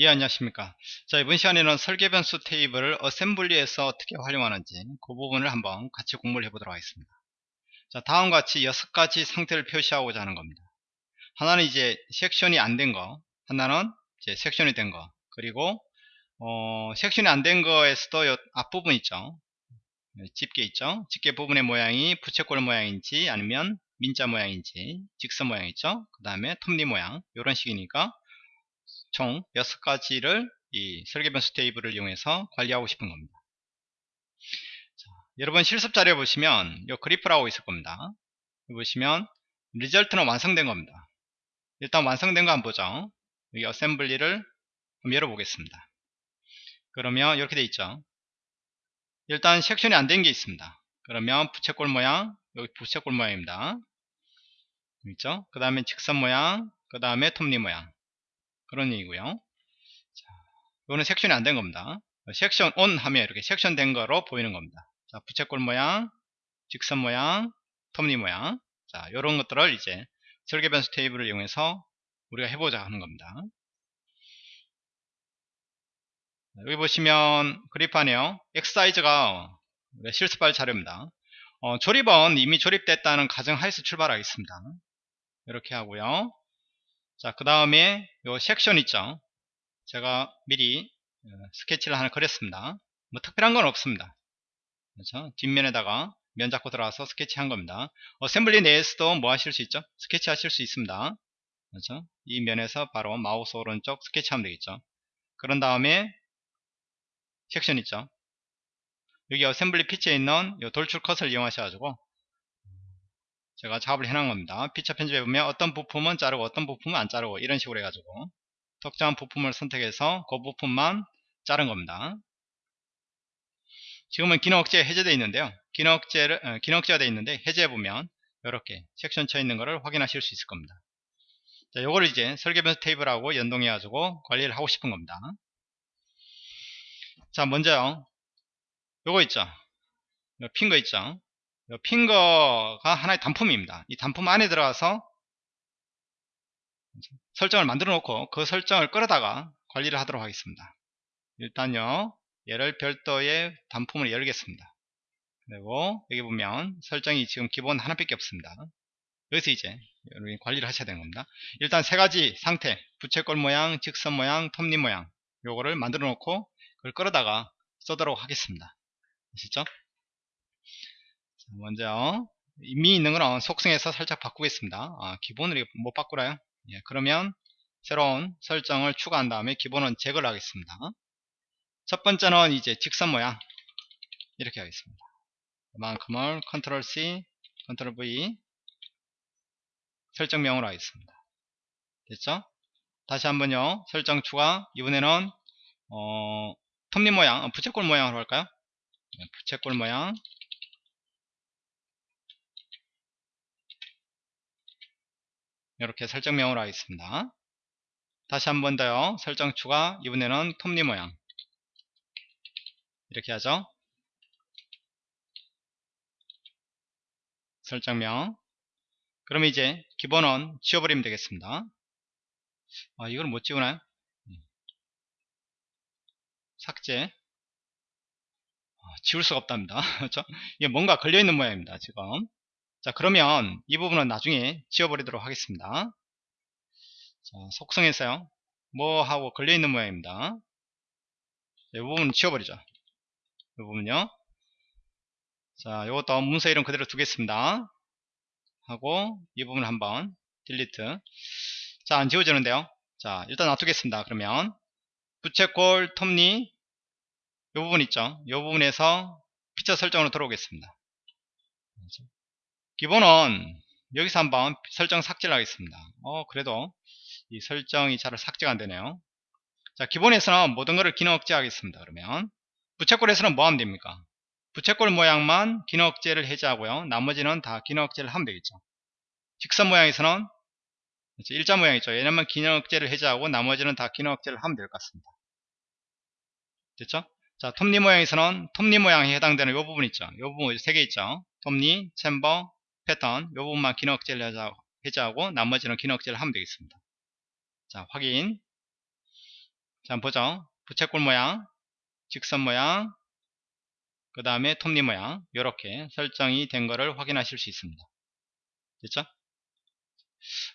예 안녕하십니까. 자 이번 시간에는 설계 변수 테이블을 어셈블리에서 어떻게 활용하는지 그 부분을 한번 같이 공부를 해보도록 하겠습니다. 자 다음과 같이 여섯 가지 상태를 표시하고자 하는 겁니다. 하나는 이제 섹션이 안 된거 하나는 이제 섹션이 된 거 그리고 어, 섹션이 안 된 거에서도 요 앞부분 있죠? 집게 있죠? 집게 부분의 모양이 부채꼴 모양인지 아니면 민자 모양인지 직선 모양 있죠? 그 다음에 톱니 모양 이런 식이니까 총 6가지를 이 설계 변수 테이블을 이용해서 관리하고 싶은 겁니다. 자, 여러분 실습 자료 보시면 이 그리프라고 있을 겁니다. 보시면 리절트는 완성된 겁니다. 일단 완성된 거 한번 보죠. 여기 어셈블리를 열어보겠습니다. 그러면 이렇게 돼 있죠. 일단 섹션이 안 된 게 있습니다. 그러면 부채꼴 모양, 여기 부채꼴 모양입니다. 있죠? 그 다음에 직선 모양, 그 다음에 톱니 모양. 그런 얘기고요. 자, 이거는 섹션이 안 된 겁니다. 섹션 온 하면 이렇게 섹션 된 거로 보이는 겁니다. 자, 부채꼴 모양 직선 모양 톱니 모양. 자 이런 것들을 이제 설계 변수 테이블을 이용해서 우리가 해보자 하는 겁니다. 여기 보시면 그립하네요. X 사이즈가 실습할 자료입니다. 어, 조립은 이미 조립됐다는 가정하에서 출발하겠습니다. 이렇게 하고요 자, 그 다음에 요 섹션 있죠. 제가 미리 어, 스케치를 하나 그렸습니다. 뭐 특별한 건 없습니다. 그렇죠? 뒷면에다가 면 잡고 들어가서 스케치 한 겁니다. 어셈블리 내에서도 뭐 하실 수 있죠? 스케치 하실 수 있습니다. 그렇죠? 이 면에서 바로 마우스 오른쪽 스케치 하면 되겠죠. 그런 다음에 섹션 있죠. 여기 어셈블리 피치에 있는 돌출 컷을 이용하셔가지고 제가 작업을 해놓은 겁니다. 피처 편집해 보면 어떤 부품은 자르고 어떤 부품은 안 자르고 이런 식으로 해가지고 특정한 부품을 선택해서 그 부품만 자른 겁니다. 지금은 기능 억제 해제되어 있는데요. 기능 억제를 어, 기능 억제가 되어 있는데 해제해 보면 이렇게 섹션 쳐 있는 것을 확인하실 수 있을 겁니다. 자, 요거를 이제 설계 변수 테이블하고 연동해 가지고 관리를 하고 싶은 겁니다. 자, 먼저요. 요거 있죠. 핀거 있죠. 핑거가 하나의 단품입니다. 이 단품 안에 들어가서 설정을 만들어 놓고 그 설정을 끌어다가 관리를 하도록 하겠습니다. 일단요 얘를 별도의 단품을 열겠습니다. 그리고 여기 보면 설정이 지금 기본 하나밖에 없습니다. 여기서 이제 여러분이 관리를 하셔야 되는 겁니다. 일단 세 가지 상태 부채꼴 모양, 직선 모양, 톱니 모양 요거를 만들어 놓고 그걸 끌어다가 써도록 하겠습니다. 아시죠? 먼저 이미 있는 거는 속성에서 살짝 바꾸겠습니다. 아, 기본을 못 바꾸라요? 예, 그러면 새로운 설정을 추가한 다음에 기본은 제거를 하겠습니다. 첫 번째는 이제 직선 모양. 이렇게 하겠습니다. 그만큼을 컨트롤 C 컨트롤 V 설정명으로 하겠습니다. 됐죠? 다시 한번요. 설정 추가. 이번에는 어, 톱니 모양 어, 부채꼴 모양으로 할까요? 네, 부채꼴 모양 이렇게 설정명으로 하겠습니다. 다시 한 번 더요. 설정 추가 이번에는 톱니 모양 이렇게 하죠. 설정명 그럼 이제 기본은 지워버리면 되겠습니다. 아 이걸 못 지우나요? 삭제 아, 지울 수가 없답니다. 그렇죠? 이게 뭔가 걸려있는 모양입니다. 지금 자 그러면 이 부분은 나중에 지워버리도록 하겠습니다. 자, 속성에서요. 뭐 하고 걸려있는 모양입니다. 이 부분은 지워버리죠. 이 부분요. 자 이것도 문서 이름 그대로 두겠습니다. 하고 이 부분 한번 딜리트 자 안 지워지는데요. 자 일단 놔두겠습니다. 그러면 부채꼴 톱니 이 부분 있죠? 이 부분에서 피처 설정으로 들어오겠습니다 기본은 여기서 한번 설정 삭제를 하겠습니다. 어 그래도 이 설정이 잘 삭제가 안 되네요. 자 기본에서는 모든 것을 기능 억제하겠습니다 그러면. 부채꼴에서는 뭐 하면 됩니까? 부채꼴 모양만 기능 억제를 해제하고요. 나머지는 다 기능 억제를 하면 되겠죠. 직선 모양에서는 일자 모양이죠. 얘네만 기능 억제를 해제하고 나머지는 다 기능 억제를 하면 될 것 같습니다. 됐죠? 자 톱니 모양에서는 톱니 모양에 해당되는 이 부분 있죠. 이 부분 세 개 있죠. 톱니, 챔버, 패턴 이 부분만 기능 억제를 해제하고 나머지는 기능 억제를 하면 되겠습니다 자 확인 자, 보죠. 부채꼴 모양, 직선 모양, 그 다음에 톱니 모양, 이렇게 설정이 된 거를 확인하실 수 있습니다. 됐죠?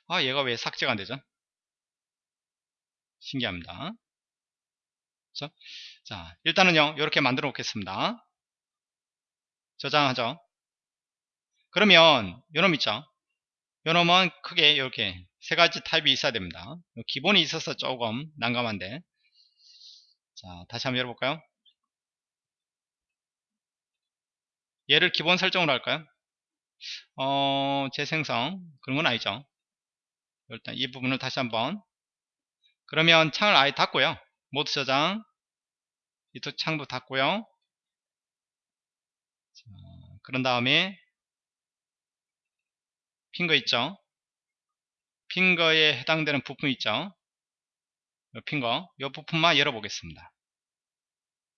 아, 얘가 왜 삭제가 안 되죠? 신기합니다. 자, 일단은요, 이렇게 만들어 놓겠습니다. 저장하죠. 그러면, 요놈 있죠? 요놈은 크게 이렇게 세 가지 타입이 있어야 됩니다. 기본이 있어서 조금 난감한데. 자, 다시 한번 열어볼까요? 얘를 기본 설정으로 할까요? 어, 재생성. 그런 건 아니죠. 일단 이 부분을 다시 한번. 그러면 창을 아예 닫고요. 모드 저장. 이쪽 창도 닫고요. 자, 그런 다음에 핑거 있죠? 핑거에 해당되는 부품 있죠? 이 핑거, 이 부품만 열어보겠습니다.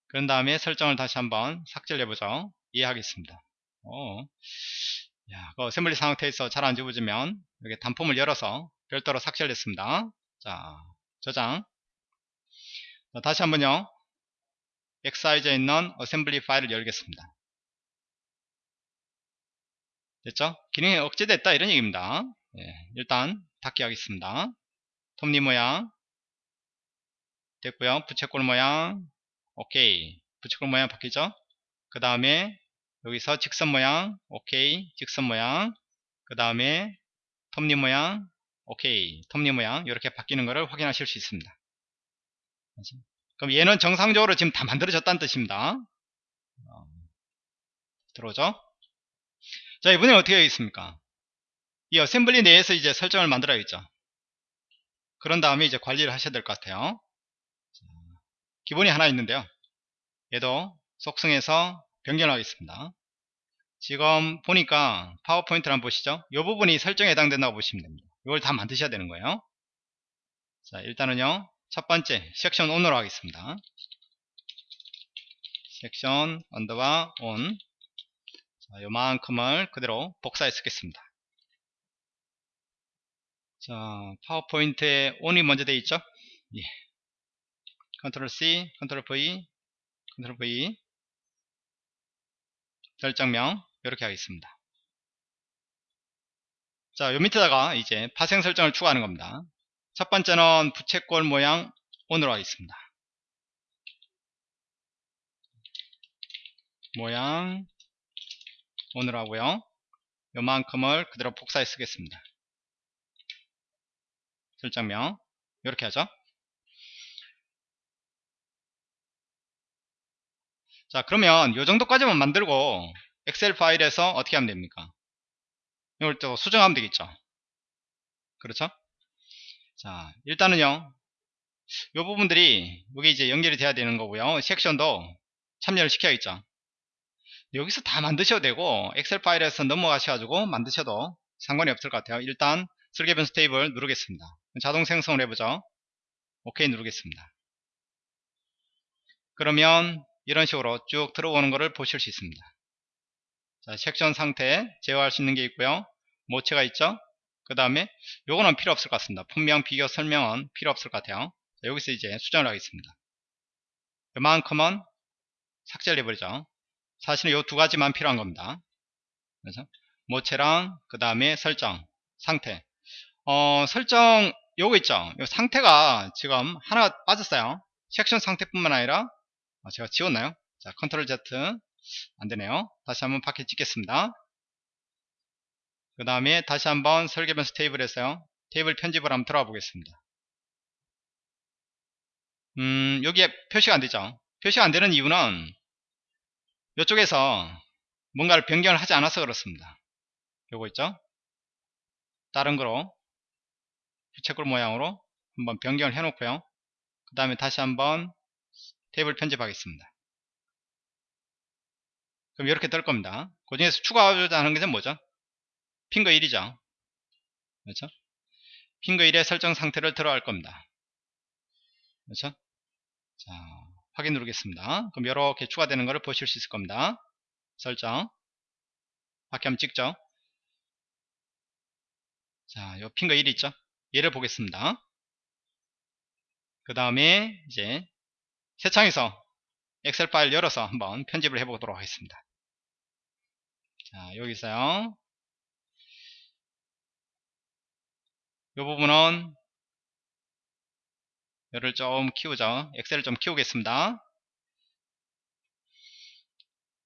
그런 다음에 설정을 다시 한번 삭제를 해보죠. 이해하겠습니다. 오. 야, 그 어셈블리 상태에서 잘 안 집어지면 이렇게 단품을 열어서 별도로 삭제를 했습니다. 자, 저장. 자, 다시 한번요. 엑사이저에 있는 어셈블리 파일을 열겠습니다. 됐죠? 기능이 억제됐다 이런 얘기입니다. 예, 일단 닫기 하겠습니다. 톱니 모양 됐고요. 부채꼴 모양 오케이. 부채꼴 모양 바뀌죠? 그 다음에 여기서 직선 모양 오케이. 직선 모양 그 다음에 톱니 모양 오케이. 톱니 모양 이렇게 바뀌는 것을 확인하실 수 있습니다. 그럼 얘는 정상적으로 지금 다 만들어졌다는 뜻입니다. 어, 들어오죠? 자, 이번에 어떻게 하겠습니까? 이 어셈블리 내에서 이제 설정을 만들어야겠죠. 그런 다음에 이제 관리를 하셔야 될 것 같아요. 기본이 하나 있는데요. 얘도 속성에서 변경하겠습니다. 지금 보니까 파워포인트를 한번 보시죠. 이 부분이 설정에 해당된다고 보시면 됩니다. 이걸 다 만드셔야 되는 거예요. 자, 일단은요. 첫 번째 섹션 ON으로 하겠습니다. 섹션 언더바 ON 자, 요만큼을 그대로 복사해 쓰겠습니다. 자, 파워포인트에 ON이 먼저 되어 있죠? 예. 컨트롤 C, 컨트롤 V, 컨트롤 V 설정명 이렇게 하겠습니다. 자, 요 밑에다가 이제 파생 설정을 추가하는 겁니다. 첫 번째는 부채꼴 모양 ON으로 하겠습니다. 모양 ON으로 하고요. 요만큼을 그대로 복사해 쓰겠습니다. 설정명. 이렇게 하죠. 자 그러면 요 정도까지만 만들고 엑셀 파일에서 어떻게 하면 됩니까? 이걸 또 수정하면 되겠죠? 그렇죠? 자 일단은요. 요 부분들이 여기 이제 연결이 돼야 되는 거고요. 섹션도 참여를 시켜야겠죠 여기서 다 만드셔도 되고 엑셀 파일에서 넘어가셔가지고 만드셔도 상관이 없을 것 같아요 일단 설계 변수 테이블 누르겠습니다 자동 생성을 해보죠 오케이 누르겠습니다 그러면 이런 식으로 쭉 들어오는 것을 보실 수 있습니다. 자, 섹션 상태 제어할 수 있는 게 있고요. 모체가 있죠. 그 다음에 요거는 필요 없을 것 같습니다. 분명 비교 설명은 필요 없을 것 같아요. 자, 여기서 이제 수정을 하겠습니다. 요만큼은 삭제를 해버리죠. 사실은 요두 가지만 필요한 겁니다. 그래서 모체랑 그 다음에 설정 상태 어, 설정 요거 있죠. 요 상태가 지금 하나 빠졌어요. 섹션 상태뿐만 아니라 아, 제가 지웠나요? 자, 컨트롤 Z 안 되네요. 다시 한번 파켓 찍겠습니다. 그 다음에 다시 한번 설계 변수 테이블에서요. 테이블 편집을 한번 들어가 보겠습니다. 음, 여기에 표시가 안 되죠. 표시가 안 되는 이유는 이쪽에서 뭔가를 변경을 하지 않아서 그렇습니다. 요거 있죠? 다른 거로 부채꼴 모양으로 한번 변경을 해 놓고요. 그 다음에 다시 한번 테이블 편집하겠습니다. 그럼 이렇게 뜰 겁니다. 그 중에서 추가하고자 하는 것은 뭐죠? 핑거 1이죠. 그렇죠? 핑거 1의 설정 상태를 들어갈 겁니다. 그렇죠? 자, 확인 누르겠습니다. 그럼 이렇게 추가되는 것을 보실 수 있을 겁니다. 설정. 밖에 한번 찍죠. 자, 요 핑거 1 있죠? 얘를 보겠습니다. 그 다음에 이제 새 창에서 엑셀 파일 열어서 한번 편집을 해보도록 하겠습니다. 자, 여기 있어요. 이 부분은 열을 좀 키우죠. 엑셀을 좀 키우겠습니다.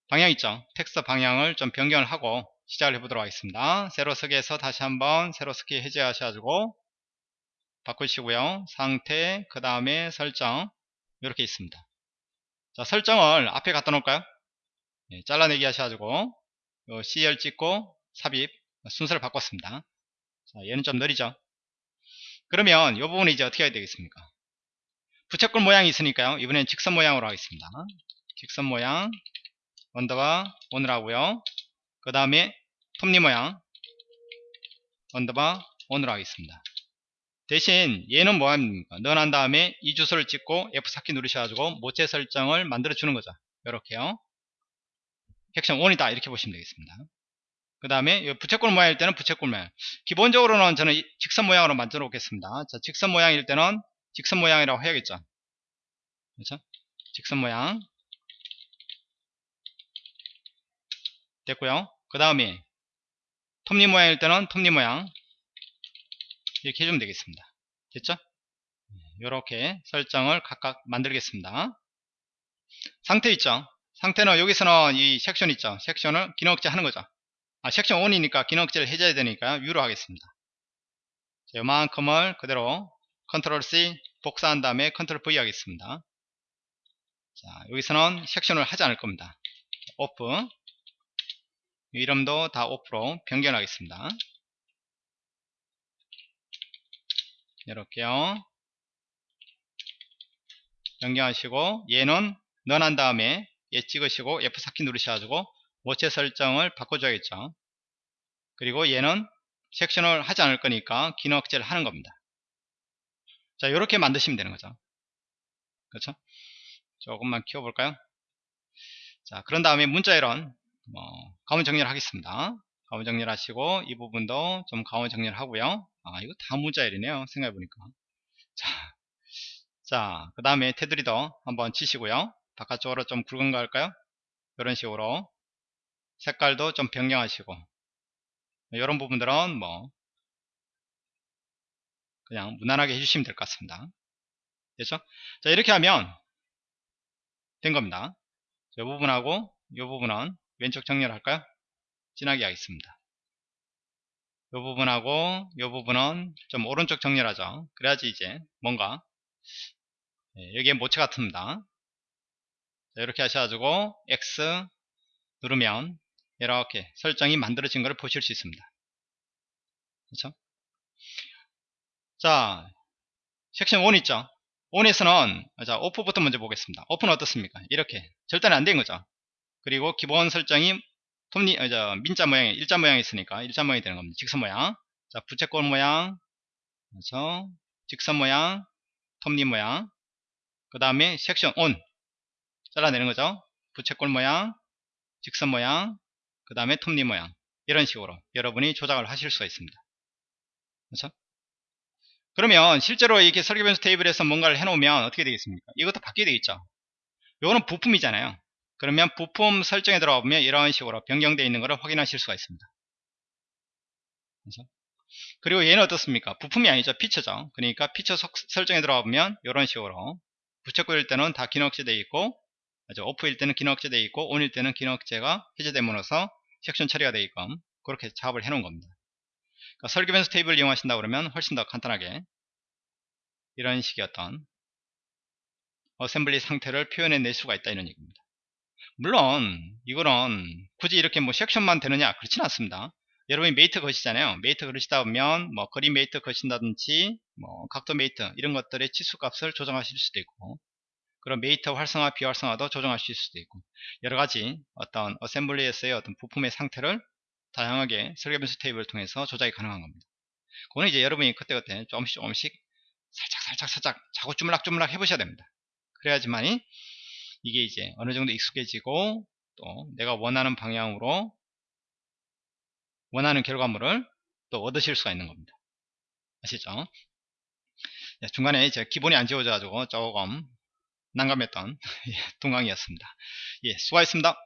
방향 있죠. 텍스트 방향을 좀 변경을 하고 시작을 해보도록 하겠습니다. 세로 쓰기에서 다시 한번 세로 쓰기 해제하셔가지고 바꾸시고요. 상태, 그 다음에 설정 이렇게 있습니다. 자, 설정을 앞에 갖다 놓을까요? 예, 잘라내기 하셔가지고 셀 찍고 삽입 순서를 바꿨습니다. 자, 얘는 좀 느리죠? 그러면 이 부분은 이제 어떻게 해야 되겠습니까? 부채꼴 모양이 있으니까요. 이번엔 직선 모양으로 하겠습니다. 직선 모양 underbar on을 하고요. 그 다음에 톱니 모양 underbar on을 하겠습니다. 대신 얘는 뭐합니까? 넣어난 다음에 이 주소를 찍고 F4키 누르셔가지고 모체 설정을 만들어 주는 거죠. 이렇게요. 섹션 1이다 이렇게 보시면 되겠습니다. 그 다음에 부채꼴 모양일 때는 부채꼴 모양 기본적으로는 저는 직선 모양으로 만들어 놓겠습니다. 자, 직선 모양일 때는 직선 모양이라고 해야겠죠. 그렇죠? 직선 모양 됐고요. 그 다음에 톱니 모양일 때는 톱니 모양 이렇게 해주면 되겠습니다. 됐죠? 이렇게 설정을 각각 만들겠습니다. 상태 있죠? 상태는 여기서는 이 섹션 있죠? 섹션을 기능 억제 하는 거죠. 아, 섹션 1이니까 기능 억제를 해줘야 되니까 U로 하겠습니다. 자, 요만큼을 그대로 컨트롤 C 복사한 다음에 컨트롤 V 하겠습니다. 자, 여기서는 섹션을 하지 않을 겁니다. 오프 이름도 다 오프로 변경하겠습니다. 이렇게요. 변경하시고 얘는 넣어난 다음에 얘 찍으시고 F4키 누르셔가지고 모체 설정을 바꿔줘야겠죠. 그리고 얘는 섹션을 하지 않을 거니까 기능 억제를 하는 겁니다. 자, 이렇게 만드시면 되는 거죠. 그렇죠? 조금만 키워볼까요? 자, 그런 다음에 문자 이런 뭐, 가문 정리를 하겠습니다. 가문 정리를 하시고 이 부분도 좀 가문 정리를 하고요. 아, 이거 다 문자 일이네요. 생각해보니까. 자, 자, 그 다음에 테두리도 한번 치시고요. 바깥쪽으로 좀 굵은 거 할까요? 이런 식으로 색깔도 좀 변경하시고 이런 부분들은 뭐 그냥 무난하게 해주시면 될 것 같습니다. 됐죠? 자 이렇게 하면 된 겁니다. 이 부분하고 이 부분은 왼쪽 정렬 할까요? 진하게 하겠습니다. 이 부분하고 이 부분은 좀 오른쪽 정렬하죠. 그래야지 이제 뭔가 예, 여기에 모체 같습니다. 자, 이렇게 하셔가지고 X 누르면 이렇게 설정이 만들어진 것을 보실 수 있습니다. 그렇죠? 자, 섹션 1 있죠? 1에서는 자, 오프부터 먼저 보겠습니다. 오프는 어떻습니까? 이렇게 절대는 안된 거죠. 그리고 기본 설정이 톱니, 어, 저, 민자 모양이 일자 모양이 있으니까 일자 모양이 되는 겁니다. 직선 모양. 자, 부채꼴 모양. 그래서 직선 모양, 톱니 모양. 그 다음에 섹션 온 잘라내는 거죠. 부채꼴 모양, 직선 모양, 그 다음에 톱니 모양. 이런 식으로 여러분이 조작을 하실 수가 있습니다. 그렇죠? 그러면 실제로 이렇게 설계 변수 테이블에서 뭔가를 해놓으면 어떻게 되겠습니까? 이것도 바뀌게 되겠죠. 이거는 부품이잖아요. 그러면 부품 설정에 들어가 보면 이런 식으로 변경되어 있는 것을 확인하실 수가 있습니다. 그래서 그리고 얘는 어떻습니까? 부품이 아니죠. 피처죠. 그러니까 피처 설정에 들어가 보면 이런 식으로 부채꼴일 때는 다 기능 억제되어 있고 off일 때는 기능 억제되어 있고 on일 때는 기능 억제가 해제됨으로써 섹션 처리가 되어 있고 그렇게 작업을 해 놓은 겁니다. 그러니까 설계 변수 테이블을 이용하신다 그러면 훨씬 더 간단하게 이런 식의 어떤 assembly 상태를 표현해 낼 수가 있다 이런 얘기입니다. 물론 이거는 굳이 이렇게 뭐 섹션만 되느냐 그렇지는 않습니다. 여러분이 mate 거시잖아요. mate 거시다 보면 뭐 거리 mate 거신다든지 뭐 각도 mate 이런 것들의 치수 값을 조정하실 수도 있고 그런 mate 활성화 비활성화도 조정하실 수도 있고 여러가지 어떤 assembly에서의 어떤 부품의 상태를 다양하게 설계 변수 테이블을 통해서 조작이 가능한 겁니다. 그거는 이제 여러분이 그때그때 조금씩 조금씩 살짝 살짝 살짝 자꾸 주물락주물락 해보셔야 됩니다. 그래야지만이 이게 이제 어느 정도 익숙해지고 또 내가 원하는 방향으로 원하는 결과물을 또 얻으실 수가 있는 겁니다. 아시죠? 예, 중간에 이제 기본이 안 지워져 가지고 조금 난감했던 예, 동강이었습니다 예, 수고하셨습니다